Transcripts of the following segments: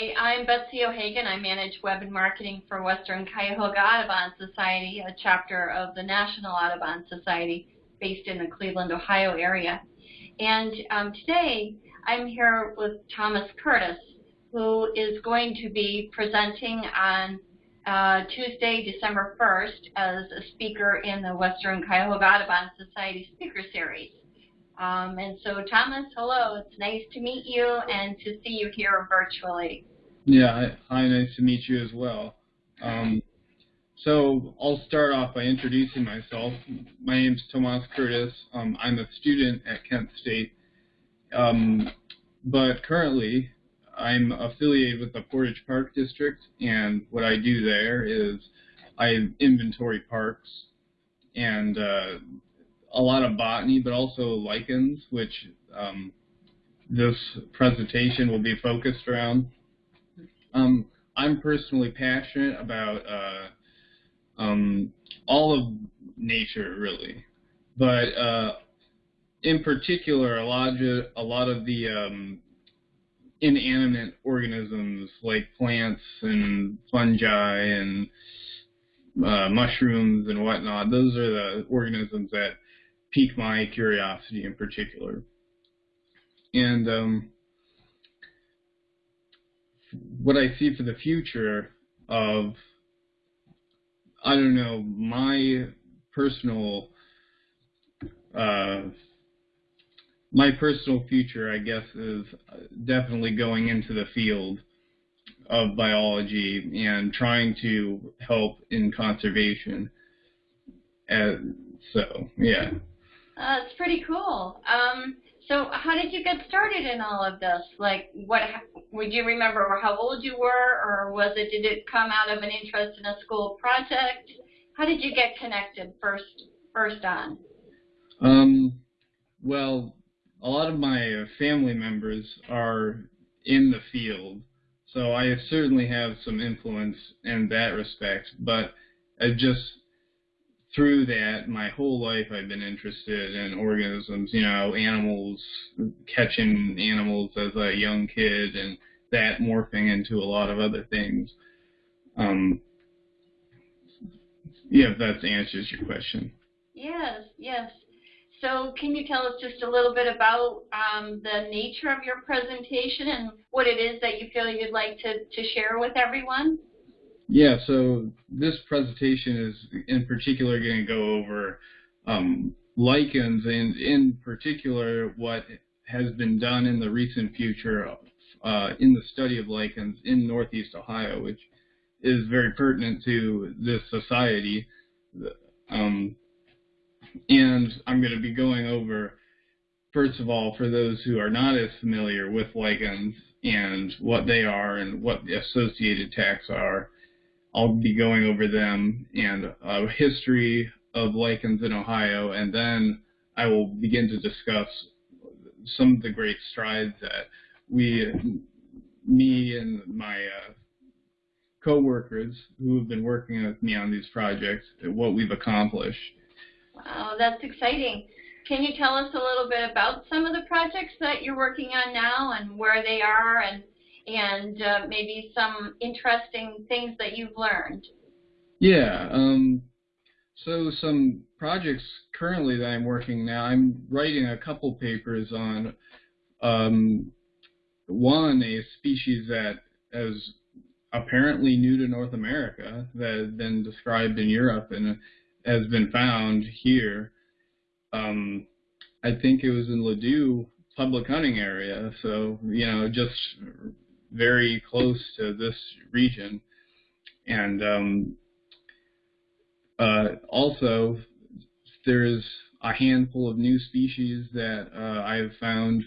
Hi, I'm Betsy O'Hagan. I manage web and marketing for Western Cuyahoga Audubon Society, a chapter of the National Audubon Society based in the Cleveland, Ohio area. And um, today I'm here with Thomas Curtis, who is going to be presenting on uh, Tuesday, December 1st as a speaker in the Western Cuyahoga Audubon Society Speaker Series. Um, and so, Thomas, hello. It's nice to meet you and to see you here virtually. Yeah, hi, nice to meet you as well. Um, so I'll start off by introducing myself. My name is Thomas Curtis. Um, I'm a student at Kent State, um, but currently I'm affiliated with the Portage Park District, and what I do there is I inventory parks, and uh, a lot of botany, but also lichens, which um, this presentation will be focused around. Um, I'm personally passionate about uh, um, all of nature, really, but uh, in particular, a lot of, a lot of the um, inanimate organisms like plants and fungi and uh, mushrooms and whatnot. Those are the organisms that pique my curiosity in particular. And um, what I see for the future of, I don't know, my personal, uh, my personal future, I guess, is definitely going into the field of biology and trying to help in conservation. And so, yeah. Uh, it's pretty cool. Um, so how did you get started in all of this? Like, what would you remember how old you were, or was it did it come out of an interest in a school project? How did you get connected first first on? Um, well, a lot of my family members are in the field, so I certainly have some influence in that respect. But I just through that, my whole life I've been interested in organisms, you know, animals, catching animals as a young kid, and that morphing into a lot of other things. Um, yeah, if that answers your question. Yes, yes. So can you tell us just a little bit about um, the nature of your presentation and what it is that you feel you'd like to, to share with everyone? Yeah, so this presentation is in particular going to go over um, lichens and in particular what has been done in the recent future uh, in the study of lichens in Northeast Ohio, which is very pertinent to this society. Um, and I'm going to be going over, first of all, for those who are not as familiar with lichens and what they are and what the associated taxa are, I'll be going over them and a history of lichens in Ohio, and then I will begin to discuss some of the great strides that we, me and my uh, co-workers who have been working with me on these projects, what we've accomplished. Wow, that's exciting. Can you tell us a little bit about some of the projects that you're working on now and where they are and and uh, maybe some interesting things that you've learned. Yeah. Um, so some projects currently that I'm working now, I'm writing a couple papers on um, one, a species that is apparently new to North America that has been described in Europe and has been found here. Um, I think it was in Ladue public hunting area. So, you know, just very close to this region. And um, uh, also, there's a handful of new species that uh, I have found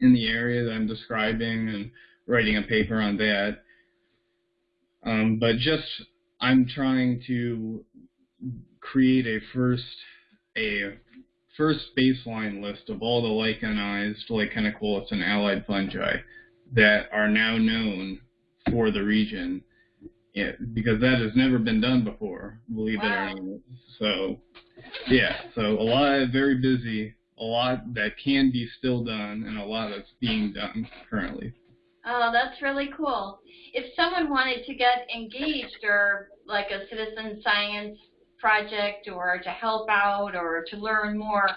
in the area that I'm describing and writing a paper on that. Um, but just I'm trying to create a first a first baseline list of all the lichenized lichenicolous and allied fungi that are now known for the region yeah, because that has never been done before, believe wow. it or not. So, yeah, so a lot, very busy, a lot that can be still done, and a lot that's being done currently. Oh, that's really cool. If someone wanted to get engaged or like a citizen science project or to help out or to learn more,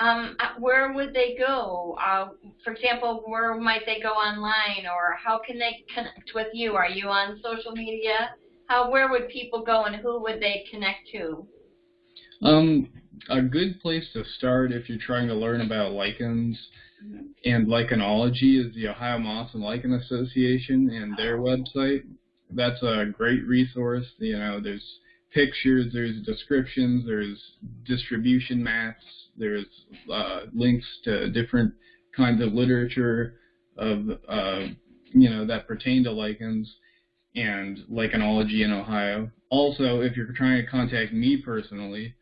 um, uh, where would they go? Uh, for example, where might they go online or how can they connect with you? Are you on social media? How, where would people go and who would they connect to? Um, a good place to start if you're trying to learn about lichens mm-hmm. and lichenology is the Ohio Moss and Lichen Association and their oh. website. That's a great resource. You know, there's pictures, there's descriptions, there's distribution maps, there's uh, links to different kinds of literature of uh, you know that pertain to lichens and lichenology in Ohio. Also, if you're trying to contact me personally,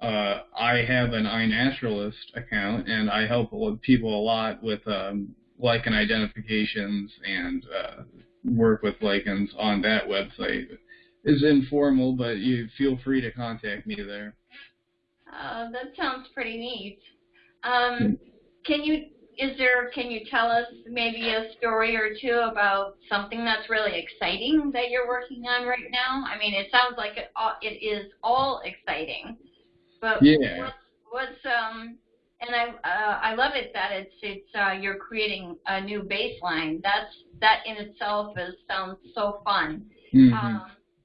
uh, I have an iNaturalist account, and I help people a lot with um, lichen identifications and uh, work with lichens on that website. It's informal, but you feel free to contact me there. Uh, that sounds pretty neat. Um, can you is there can you tell us maybe a story or two about something that's really exciting that you're working on right now? I mean, it sounds like it all, it is all exciting, but yeah. what's, what's um and I uh, I love it that it's it's uh, you're creating a new baseline. That's that in itself is sounds so fun. Mm-hmm. Um,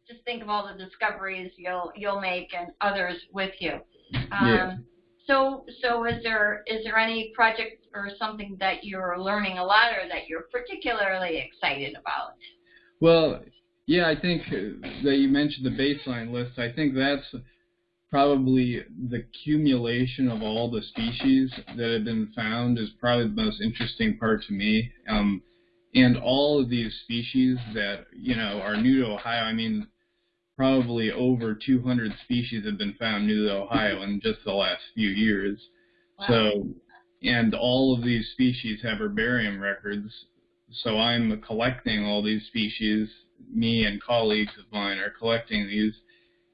just think of all the discoveries you'll you'll make and others with you. Um, yeah. So so is there is there any project or something that you're learning a lot or that you're particularly excited about? Well, yeah, I think that you mentioned the baseline list. I think that's probably the accumulation of all the species that have been found is probably the most interesting part to me. Um, and all of these species that you know are new to Ohio. I mean, probably over 200 species have been found new to Ohio in just the last few years. Wow. So, and all of these species have herbarium records. So I'm collecting all these species. Me and colleagues of mine are collecting these,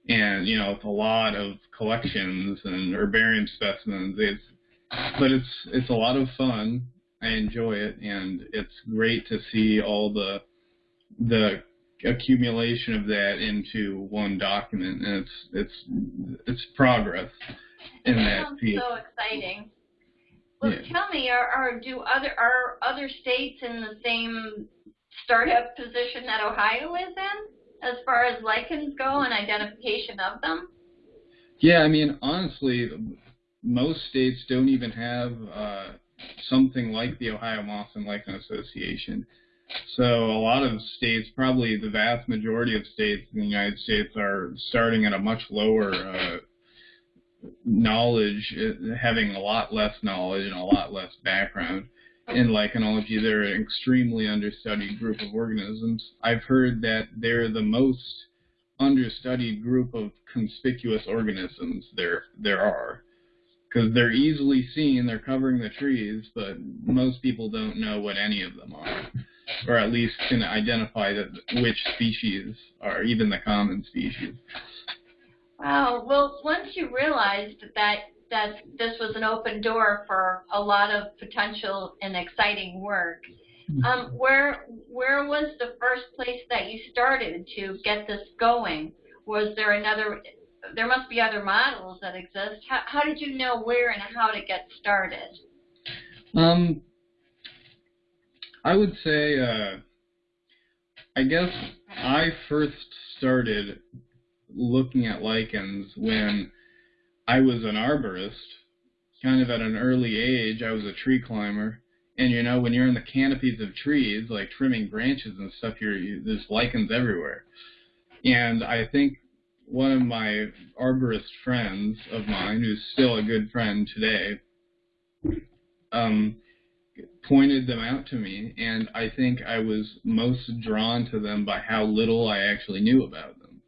and you know it's a lot of collections and herbarium specimens. It's, but it's it's a lot of fun. I enjoy it, and it's great to see all the the accumulation of that into one document, and it's it's it's progress in that Sounds field. so exciting. Well, Yeah. tell me, are, are do other are other states in the same startup position that Ohio is in, as far as lichens go and identification of them? Yeah, I mean, honestly, most states don't even have uh, something like the Ohio Moss and Lichen Association. So a lot of states, probably the vast majority of states in the United States, are starting at a much lower uh, knowledge, uh, having a lot less knowledge and a lot less background in lichenology. They're an extremely understudied group of organisms. I've heard that they're the most understudied group of conspicuous organisms there there are because they're easily seen they're covering the trees but most people don't know what any of them are or at least can identify that which species are even the common species. Wow. Well, once you realized that that this was an open door for a lot of potential and exciting work, Hmm. um, where where was the first place that you started to get this going? Was there another? There must be other models that exist. How, how did you know where and how to get started? Um, I would say, uh, I guess I first started looking at lichens when I was an arborist, kind of at an early age. I was a tree climber, and you know when you're in the canopies of trees, like trimming branches and stuff, you're you, there's lichens everywhere. And I think one of my arborist friends of mine, who's still a good friend today, um, pointed them out to me, and I think I was most drawn to them by how little I actually knew about them.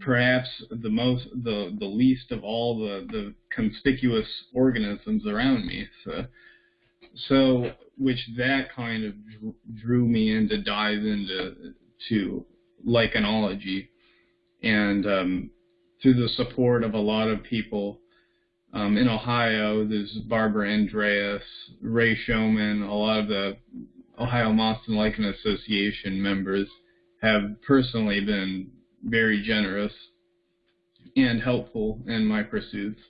Perhaps the most, the the least of all the the conspicuous organisms around me. So, so which that kind of drew me in to dive into to lichenology, and um, through the support of a lot of people um, in Ohio, there's Barbara Andreas, Ray Showman, a lot of the Ohio Moss and Lichen Association members have personally been very generous and helpful in my pursuits.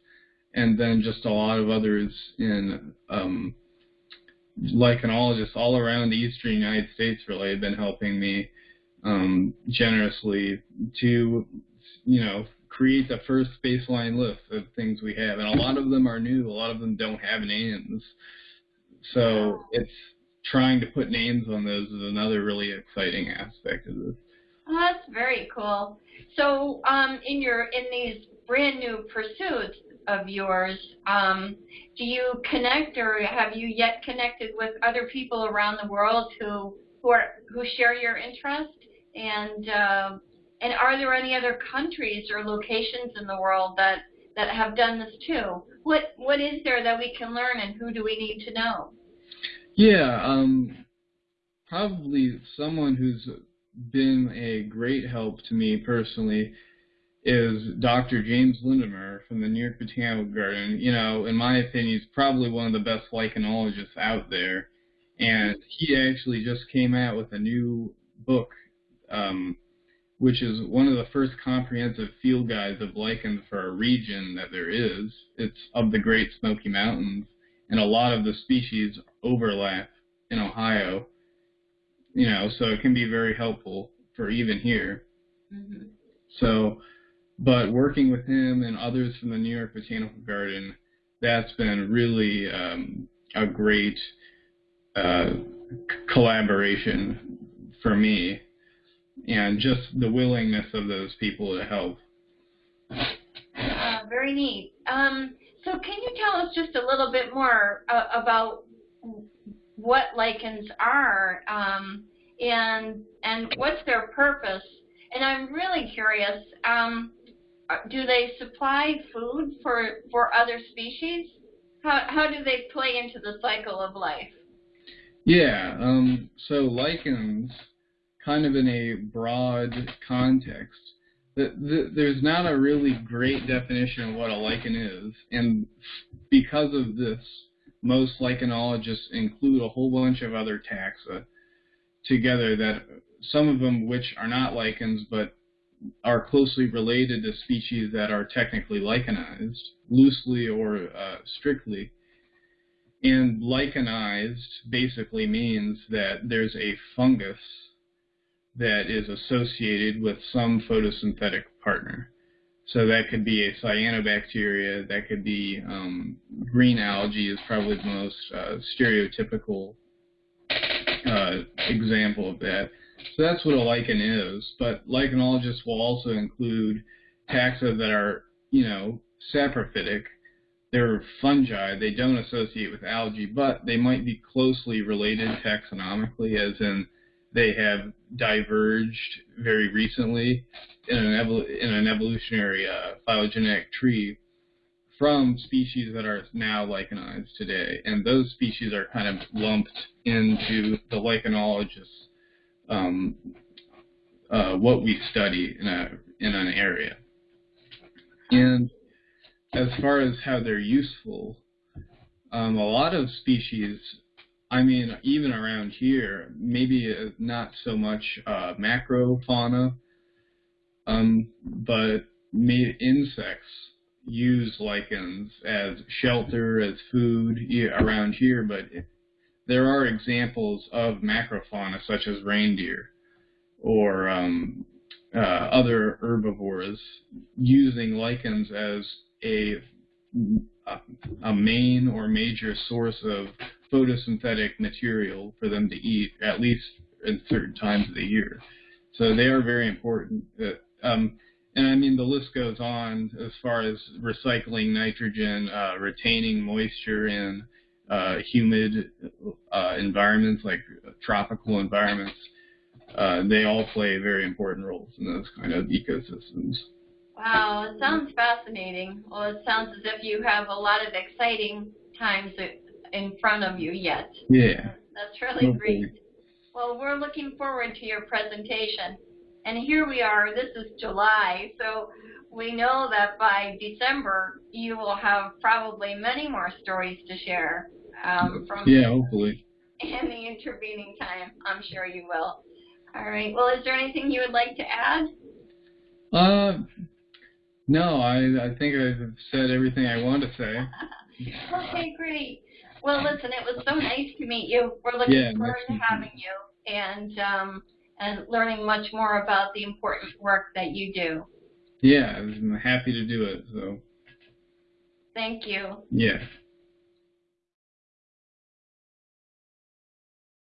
And then just a lot of others in um, lichenologists all around the eastern United States really have been helping me um, generously to, you know, create the first baseline list of things we have. And a lot of them are new. A lot of them don't have names. So it's trying to put names on those is another really exciting aspect of this. Oh, that's very cool. So, um, in your in these brand new pursuits of yours, um, do you connect or have you yet connected with other people around the world who who are who share your interest? And uh, and are there any other countries or locations in the world that that have done this too? What what is there that we can learn, and who do we need to know? Yeah, um, probably someone who's been a great help to me personally is Dr. James Lendemer from the New York Botanical Garden. You know, in my opinion, he's probably one of the best lichenologists out there. And he actually just came out with a new book, um, which is one of the first comprehensive field guides of lichens for a region that there is. It's of the Great Smoky Mountains, and a lot of the species overlap in Ohio you know, so it can be very helpful for even here. Mm-hmm. So, but working with him and others from the New York Botanical Garden, that's been really um, a great uh, collaboration for me, and just the willingness of those people to help. Uh, very neat. Um, so, can you tell us just a little bit more uh, about what lichens are um, and and what's their purpose. And I'm really curious. Um, do they supply food for for other species? How how do they play into the cycle of life? Yeah. Um, so lichens, kind of in a broad context, the, there's not a really great definition of what a lichen is, and because of this, most lichenologists include a whole bunch of other taxa together that some of them which are not lichens but are closely related to species that are technically lichenized, loosely or uh, strictly. And lichenized basically means that there's a fungus that is associated with some photosynthetic partner. So that could be a cyanobacteria, that could be um, green algae is probably the most uh, stereotypical uh, example of that. So that's what a lichen is. But lichenologists will also include taxa that are, you know, saprophytic. They're fungi. They don't associate with algae, but they might be closely related taxonomically, as in they have diverged very recently in an, evol- in an evolutionary uh, phylogenetic tree from species that are now lichenized today, and those species are kind of lumped into the lichenologists, um, uh, what we study in a in an area. And as far as how they're useful, um, a lot of species, I mean, even around here, maybe uh, not so much uh, macrofauna, um, but insects use lichens as shelter, as food around here, but there are examples of macrofauna such as reindeer or um, uh, other herbivores using lichens as a, a main or major source of photosynthetic material for them to eat, at least at certain times of the year. So they are very important. Uh, um, and I mean, the list goes on as far as recycling nitrogen, uh, retaining moisture in uh, humid uh, environments like tropical environments. Uh, they all play very important roles in those kind of ecosystems. Wow, it sounds fascinating. Well, it sounds as if you have a lot of exciting times in front of you yet. Yeah. That's really great. Well, we're looking forward to your presentation. And here we are, this is July, so we know that by December you will have probably many more stories to share. Um, from yeah, hopefully. in the intervening time. I'm sure you will. All right. Well, is there anything you would like to add? Uh, no, I I think I've said everything I want to say. okay, great. Well, listen, it was so nice to meet you. We're looking Yeah, forward nice to having you and um, and learning much more about the important work that you do. Yeah, I'm happy to do it. So Thank you. yeah.